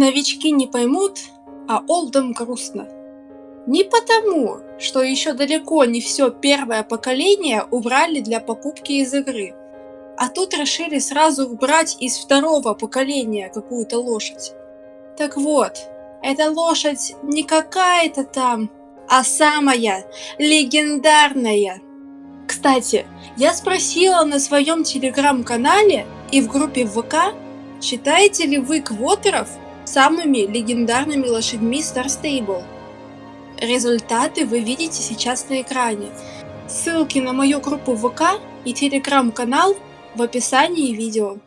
Новички не поймут, а олдам грустно. Не потому, что еще далеко не все первое поколение убрали для покупки из игры, а тут решили сразу убрать из второго поколения какую-то лошадь. Так вот, эта лошадь не какая-то там, а самая легендарная. Кстати, я спросила на своем телеграм-канале и в группе ВК, считаете ли вы квотеров самыми легендарными лошадьми Star Stable. Результаты вы видите сейчас на экране. Ссылки на мою группу ВК и телеграм-канал в описании видео.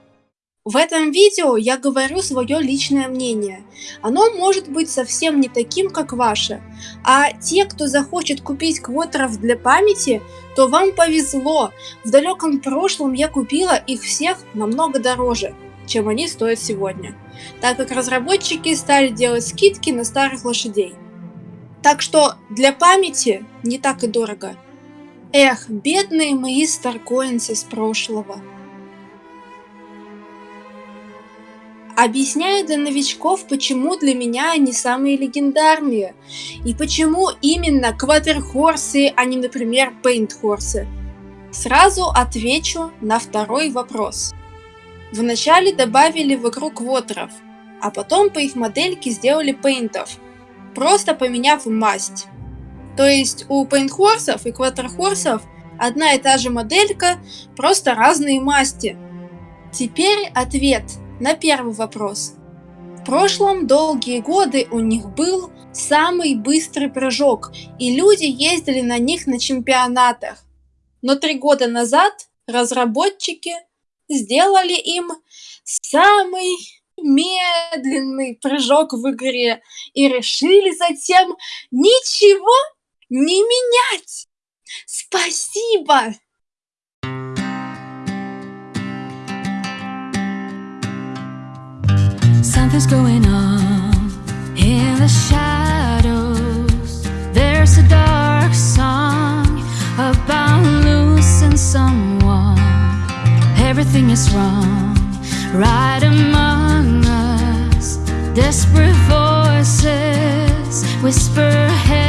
В этом видео я говорю свое личное мнение. Оно может быть совсем не таким, как ваше. А те, кто захочет купить квотеров для памяти, то вам повезло. В далеком прошлом я купила их всех намного дороже, чем они стоят сегодня. Так как разработчики стали делать скидки на старых лошадей. Так что для памяти не так и дорого. Эх, бедные мои старкоинсы с прошлого. Объясняю для новичков, почему для меня они самые легендарные. И почему именно кватерхорсы, а не, например, пейнтхорсы. Сразу отвечу на второй вопрос. Вначале добавили в игру квотеров, а потом по их модельке сделали пейнтов, просто поменяв масть. То есть у пейнтхорсов и кватерхорсов одна и та же моделька, просто разные масти. Теперь ответ на первый вопрос. В прошлом долгие годы у них был самый быстрый прыжок, и люди ездили на них на чемпионатах. Но три года назад разработчики сделали им самый медленный прыжок в игре и решили затем ничего не менять. Спасибо! Something's going on in the shadows. Is wrong right among us. Desperate voices whisper.